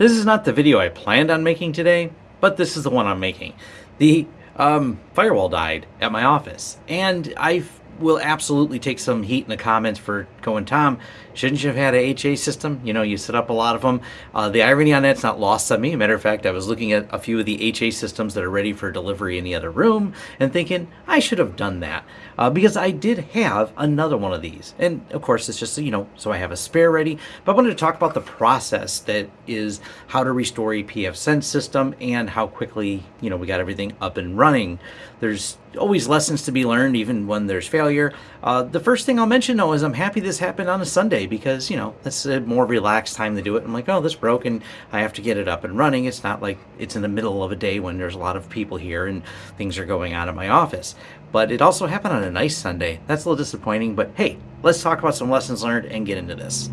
This is not the video I planned on making today, but this is the one I'm making. The um, firewall died at my office, and I will absolutely take some heat in the comments for going, Tom, shouldn't you have had a HA system? You know, you set up a lot of them. Uh, the irony on that's not lost on me. Matter of fact, I was looking at a few of the HA systems that are ready for delivery in the other room and thinking, I should have done that uh, because I did have another one of these. And of course, it's just, you know, so I have a spare ready. But I wanted to talk about the process that is how to restore a pfSense system and how quickly, you know, we got everything up and running. There's always lessons to be learned, even when there's failure. Uh, the first thing I'll mention, though, is I'm happy this happened on a Sunday because, you know, that's a more relaxed time to do it. I'm like, oh, this broke and I have to get it up and running. It's not like it's in the middle of a day when there's a lot of people here and things are going on at my office but it also happened on a nice Sunday. That's a little disappointing, but hey, let's talk about some lessons learned and get into this.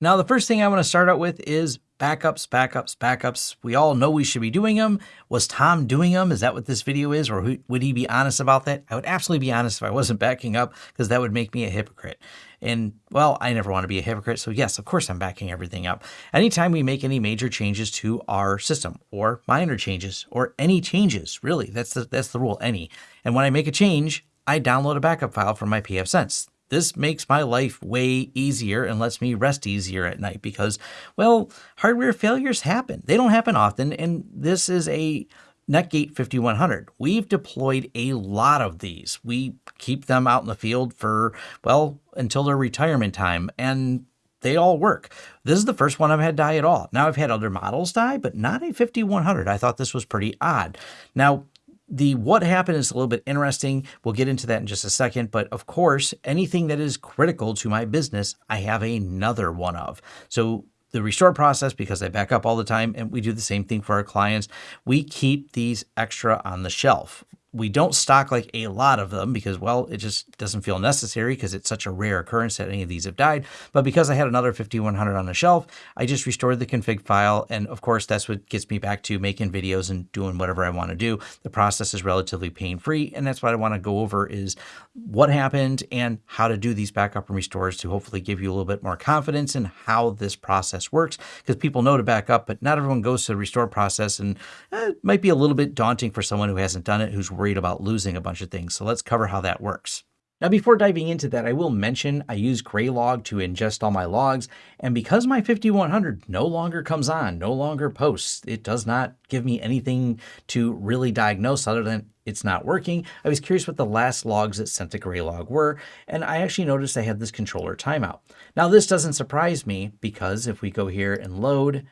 Now, the first thing I want to start out with is backups, backups, backups. We all know we should be doing them. Was Tom doing them? Is that what this video is? Or would he be honest about that? I would absolutely be honest if I wasn't backing up because that would make me a hypocrite. And well, I never want to be a hypocrite. So yes, of course I'm backing everything up. Anytime we make any major changes to our system or minor changes or any changes, really, that's the, that's the rule, any. And when I make a change, I download a backup file from my pfSense. This makes my life way easier and lets me rest easier at night because, well, hardware failures happen. They don't happen often, and this is a Netgate 5100. We've deployed a lot of these. We keep them out in the field for, well, until their retirement time, and they all work. This is the first one I've had die at all. Now I've had other models die, but not a 5100. I thought this was pretty odd. Now, the what happened is a little bit interesting. We'll get into that in just a second. But of course, anything that is critical to my business, I have another one of. So the restore process, because I back up all the time, and we do the same thing for our clients, we keep these extra on the shelf we don't stock like a lot of them because, well, it just doesn't feel necessary because it's such a rare occurrence that any of these have died. But because I had another 5100 on the shelf, I just restored the config file. And of course, that's what gets me back to making videos and doing whatever I want to do. The process is relatively pain-free. And that's what I want to go over is what happened and how to do these backup and restores to hopefully give you a little bit more confidence in how this process works. Because people know to back up, but not everyone goes to the restore process. And eh, it might be a little bit daunting for someone who hasn't done it, who's worried worried about losing a bunch of things. So let's cover how that works. Now, before diving into that, I will mention I use Graylog to ingest all my logs, and because my 5100 no longer comes on, no longer posts, it does not give me anything to really diagnose other than it's not working. I was curious what the last logs that sent to Graylog were, and I actually noticed I had this controller timeout. Now, this doesn't surprise me because if we go here and load,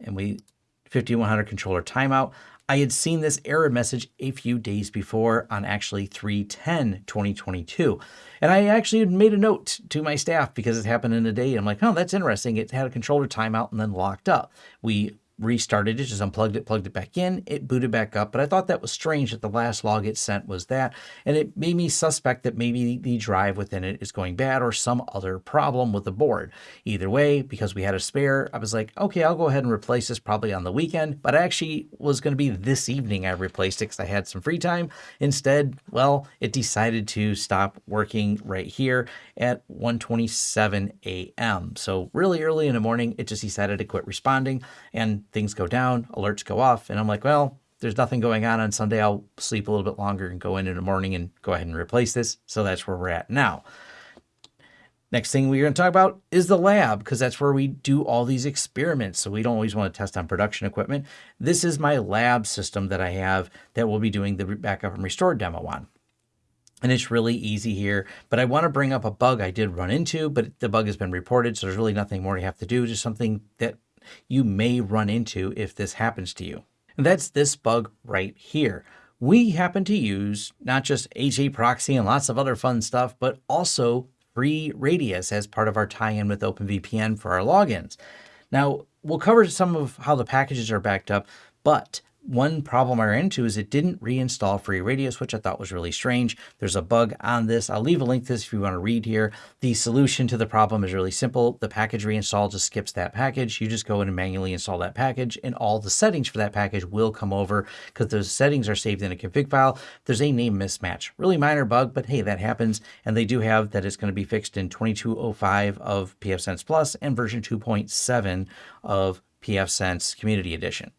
and we 5100 controller timeout, I had seen this error message a few days before on actually 310 2022. And I actually had made a note to my staff because it happened in a day. I'm like, oh, that's interesting. It had a controller timeout and then locked up. We restarted it, just unplugged it, plugged it back in, it booted back up. But I thought that was strange that the last log it sent was that. And it made me suspect that maybe the drive within it is going bad or some other problem with the board. Either way, because we had a spare, I was like, okay, I'll go ahead and replace this probably on the weekend. But I actually was going to be this evening I replaced it because I had some free time. Instead, well, it decided to stop working right here at 1.27 a.m. So really early in the morning, it just decided to quit responding. And things go down, alerts go off, and I'm like, well, there's nothing going on on Sunday. I'll sleep a little bit longer and go in in the morning and go ahead and replace this. So that's where we're at now. Next thing we're going to talk about is the lab, because that's where we do all these experiments. So we don't always want to test on production equipment. This is my lab system that I have that we'll be doing the backup and restore demo on. And it's really easy here, but I want to bring up a bug I did run into, but the bug has been reported, so there's really nothing more you have to do, just something that you may run into if this happens to you. And that's this bug right here. We happen to use not just HAProxy and lots of other fun stuff, but also FreeRADIUS as part of our tie-in with OpenVPN for our logins. Now, we'll cover some of how the packages are backed up, but one problem I ran into is it didn't reinstall free FreeRADIUS, which I thought was really strange. There's a bug on this. I'll leave a link to this if you want to read here. The solution to the problem is really simple. The package reinstall just skips that package. You just go in and manually install that package and all the settings for that package will come over because those settings are saved in a config file. There's a name mismatch. Really minor bug, but hey, that happens. And they do have that it's going to be fixed in 2205 of pfSense Plus and version 2.7 of pfSense Community Edition.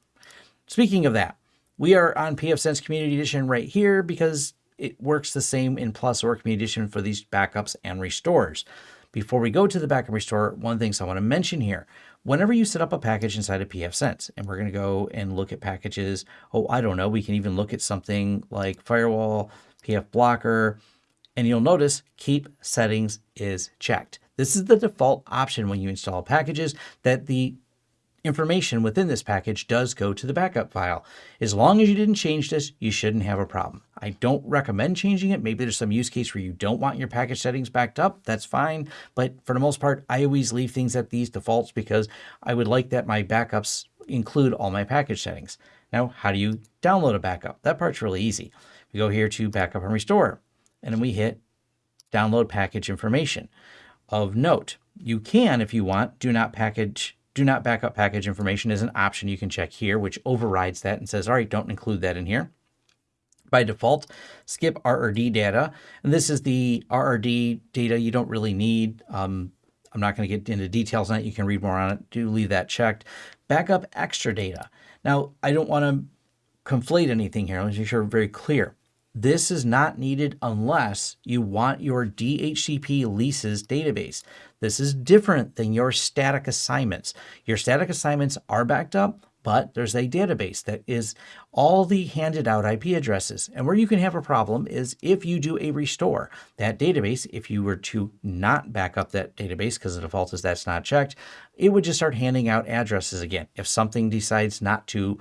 Speaking of that, we are on pfSense Community Edition right here because it works the same in Plus or Community Edition for these backups and restores. Before we go to the backup restore, one thing I want to mention here. Whenever you set up a package inside of pfSense, and we're going to go and look at packages, oh, I don't know, we can even look at something like Firewall, pfBlocker, and you'll notice keep settings is checked. This is the default option when you install packages that the information within this package does go to the backup file. As long as you didn't change this, you shouldn't have a problem. I don't recommend changing it. Maybe there's some use case where you don't want your package settings backed up. That's fine. But for the most part, I always leave things at these defaults because I would like that my backups include all my package settings. Now, how do you download a backup? That part's really easy. We go here to backup and restore and then we hit download package information. Of note, you can, if you want, do not package, do not backup package information is an option you can check here, which overrides that and says, all right, don't include that in here. By default, skip RRD data. And this is the RRD data you don't really need. Um, I'm not going to get into details on it. You can read more on it. Do leave that checked. Backup extra data. Now, I don't want to conflate anything here. Let's make sure we're very clear. This is not needed unless you want your DHCP leases database. This is different than your static assignments. Your static assignments are backed up, but there's a database that is all the handed out IP addresses. And where you can have a problem is if you do a restore. That database, if you were to not back up that database, because the default is that's not checked, it would just start handing out addresses again. If something decides not to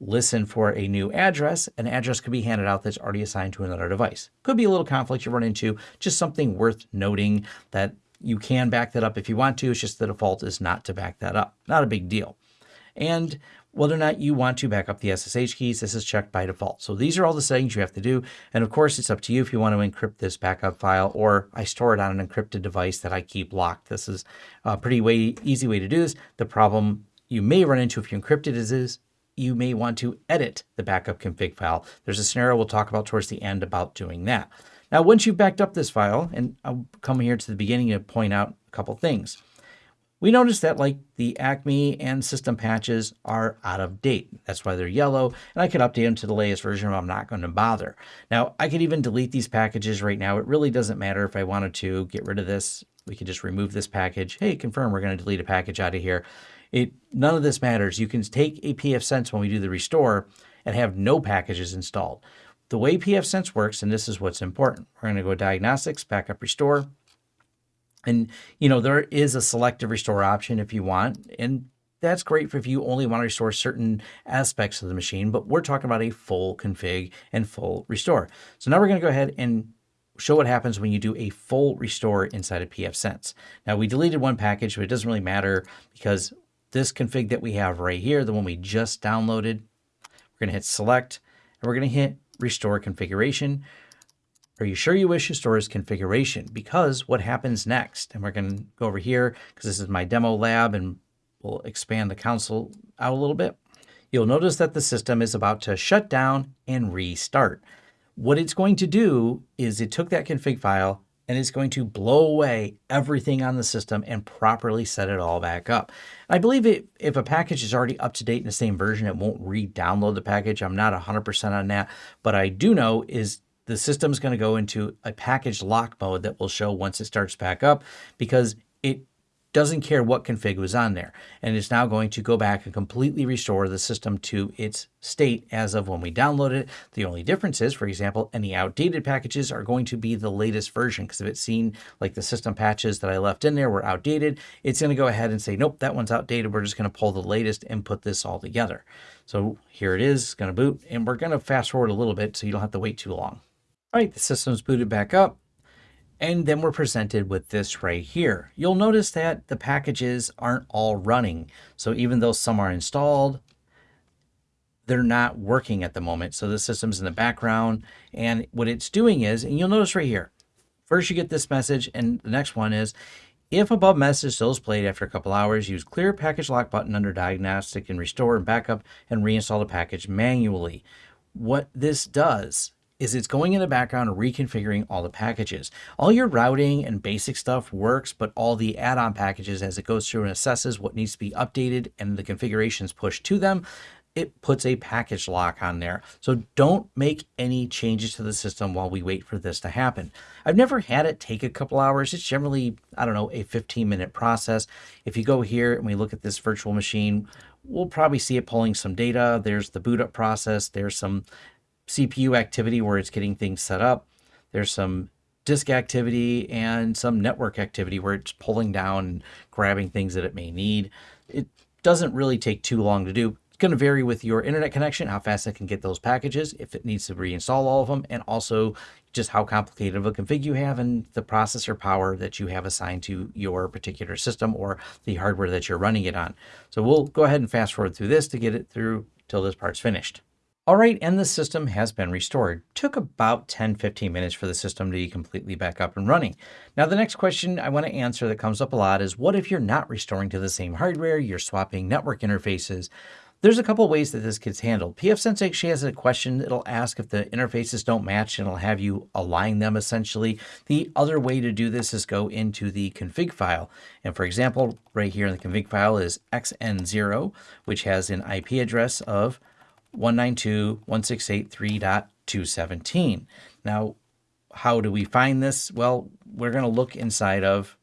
listen for a new address, an address could be handed out that's already assigned to another device. Could be a little conflict you run into, just something worth noting that you can back that up if you want to. It's just the default is not to back that up. Not a big deal. And whether or not you want to back up the SSH keys, this is checked by default. So these are all the settings you have to do. And of course, it's up to you if you want to encrypt this backup file or I store it on an encrypted device that I keep locked. This is a pretty way, easy way to do this. The problem you may run into if you encrypt it is, is you may want to edit the backup config file. There's a scenario we'll talk about towards the end about doing that. Now, once you've backed up this file, and I'll come here to the beginning to point out a couple things. We notice that like the Acme and system patches are out of date. That's why they're yellow, and I could update them to the latest version if I'm not going to bother. Now, I could even delete these packages right now. It really doesn't matter if I wanted to get rid of this. We could just remove this package. Hey, confirm we're going to delete a package out of here. It None of this matters. You can take a pfSense when we do the restore and have no packages installed. The way pfSense works, and this is what's important, we're going to go diagnostics, backup restore. And, you know, there is a selective restore option if you want. And that's great for if you only want to restore certain aspects of the machine, but we're talking about a full config and full restore. So now we're going to go ahead and show what happens when you do a full restore inside of pfSense. Now we deleted one package, but it doesn't really matter because this config that we have right here, the one we just downloaded. We're going to hit select and we're going to hit restore configuration. Are you sure you wish to store as configuration? Because what happens next? And we're going to go over here because this is my demo lab and we'll expand the console out a little bit. You'll notice that the system is about to shut down and restart. What it's going to do is it took that config file and it's going to blow away everything on the system and properly set it all back up. I believe it, if a package is already up to date in the same version, it won't re-download the package. I'm not 100% on that, but I do know is the system's going to go into a package lock mode that will show once it starts back up because it doesn't care what config was on there. And it's now going to go back and completely restore the system to its state as of when we download it. The only difference is, for example, any outdated packages are going to be the latest version because if it's seen like the system patches that I left in there were outdated, it's going to go ahead and say, nope, that one's outdated. We're just going to pull the latest and put this all together. So here it is, going to boot, and we're going to fast forward a little bit so you don't have to wait too long. All right, the system's booted back up. And then we're presented with this right here. You'll notice that the packages aren't all running. So even though some are installed, they're not working at the moment. So the system's in the background. And what it's doing is, and you'll notice right here, first you get this message, and the next one is, if above message still is played after a couple hours, use clear package lock button under diagnostic and restore and backup and reinstall the package manually. What this does is it's going in the background and reconfiguring all the packages. All your routing and basic stuff works, but all the add-on packages as it goes through and assesses what needs to be updated and the configurations pushed to them, it puts a package lock on there. So don't make any changes to the system while we wait for this to happen. I've never had it take a couple hours. It's generally, I don't know, a 15 minute process. If you go here and we look at this virtual machine, we'll probably see it pulling some data. There's the boot up process. There's some CPU activity where it's getting things set up. There's some disk activity and some network activity where it's pulling down and grabbing things that it may need. It doesn't really take too long to do. It's going to vary with your internet connection, how fast it can get those packages, if it needs to reinstall all of them, and also just how complicated of a config you have and the processor power that you have assigned to your particular system or the hardware that you're running it on. So we'll go ahead and fast forward through this to get it through till this part's finished. All right, and the system has been restored. Took about 10, 15 minutes for the system to be completely back up and running. Now, the next question I want to answer that comes up a lot is what if you're not restoring to the same hardware, you're swapping network interfaces? There's a couple ways that this gets handled. pfSense actually has a question. It'll ask if the interfaces don't match and it'll have you align them essentially. The other way to do this is go into the config file. And for example, right here in the config file is xn0, which has an IP address of 192.168.3.217. Now, how do we find this? Well, we're going to look inside of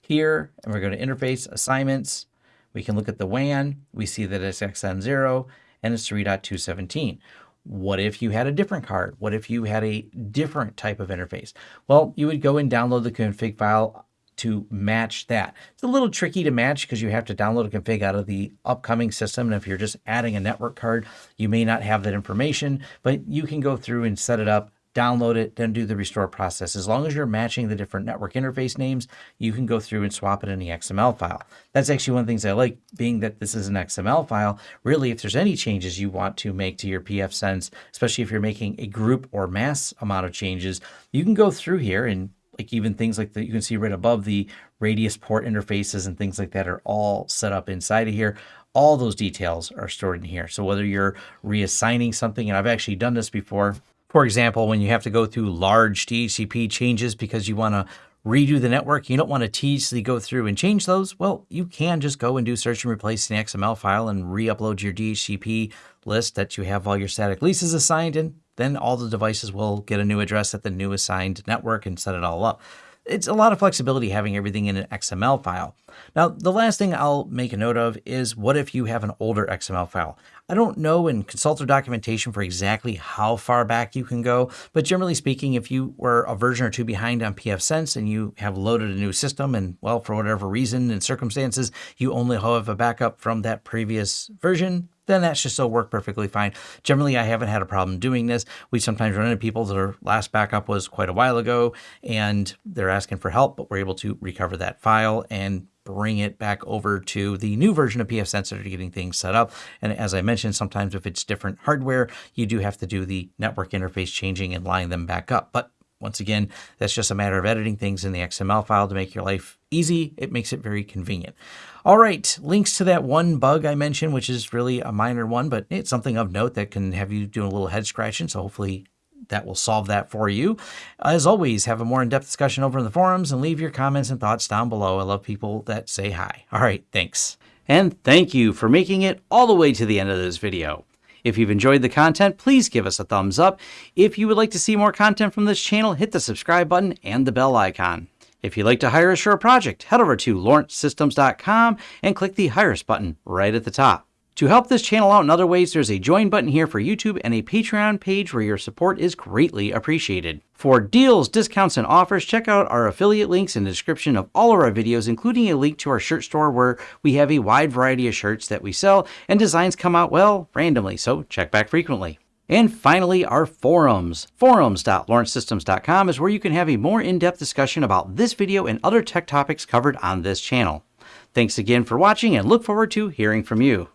here, and we're going to interface assignments. We can look at the WAN. We see that it's XN0 and it's 3.217. What if you had a different card? What if you had a different type of interface? Well, you would go and download the config file to match that. It's a little tricky to match because you have to download a config out of the upcoming system. And if you're just adding a network card, you may not have that information, but you can go through and set it up download it, then do the restore process. As long as you're matching the different network interface names, you can go through and swap it in the XML file. That's actually one of the things I like, being that this is an XML file. Really, if there's any changes you want to make to your pfSense, especially if you're making a group or mass amount of changes, you can go through here and like even things like that you can see right above the radius port interfaces and things like that are all set up inside of here all those details are stored in here. So whether you're reassigning something, and I've actually done this before, for example, when you have to go through large DHCP changes because you want to redo the network, you don't want to tediously go through and change those, well, you can just go and do search and replace the XML file and re-upload your DHCP list that you have all your static leases assigned in. Then all the devices will get a new address at the new assigned network and set it all up it's a lot of flexibility having everything in an XML file. Now, the last thing I'll make a note of is what if you have an older XML file? I don't know and consult their documentation for exactly how far back you can go, but generally speaking, if you were a version or two behind on pfSense and you have loaded a new system and, well, for whatever reason and circumstances, you only have a backup from that previous version, then that should still work perfectly fine. Generally, I haven't had a problem doing this. We sometimes run into people their last backup was quite a while ago and they're asking for help, but we're able to recover that file and bring it back over to the new version of pfSense to getting things set up. And as I mentioned, sometimes if it's different hardware, you do have to do the network interface changing and line them back up. But once again, that's just a matter of editing things in the XML file to make your life easy. It makes it very convenient. All right, links to that one bug I mentioned, which is really a minor one, but it's something of note that can have you doing a little head scratching. So hopefully that will solve that for you. As always, have a more in-depth discussion over in the forums and leave your comments and thoughts down below. I love people that say hi. All right, thanks. And thank you for making it all the way to the end of this video. If you've enjoyed the content, please give us a thumbs up. If you would like to see more content from this channel, hit the subscribe button and the bell icon. If you'd like to hire a project, head over to lawrencesystems.com and click the Hire Us button right at the top. To help this channel out in other ways, there's a join button here for YouTube and a Patreon page where your support is greatly appreciated. For deals, discounts, and offers, check out our affiliate links in the description of all of our videos, including a link to our shirt store where we have a wide variety of shirts that we sell and designs come out, well, randomly, so check back frequently. And finally, our forums. Forums.lawrencesystems.com is where you can have a more in-depth discussion about this video and other tech topics covered on this channel. Thanks again for watching and look forward to hearing from you.